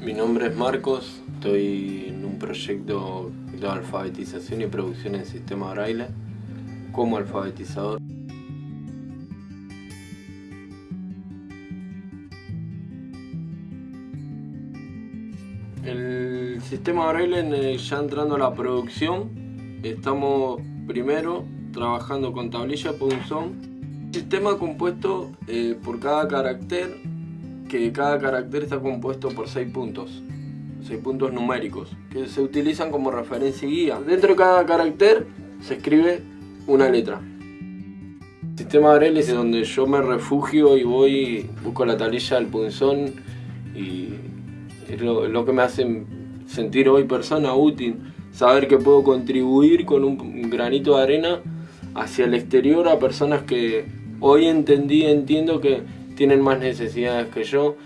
Mi nombre es Marcos, estoy en un proyecto de alfabetización y producción en sistema braille como alfabetizador. El sistema braille ya entrando a la producción, estamos primero trabajando con tablilla punzón. Sistema compuesto eh, por cada carácter que cada carácter está compuesto por 6 puntos, 6 puntos numéricos, que se utilizan como referencia y guía. Dentro de cada carácter se escribe una letra. El sistema Braille es donde yo me refugio y voy, busco la tablilla del punzón y es lo, lo que me hace sentir hoy persona útil, saber que puedo contribuir con un granito de arena hacia el exterior a personas que hoy entendí, entiendo que tienen más necesidades que yo,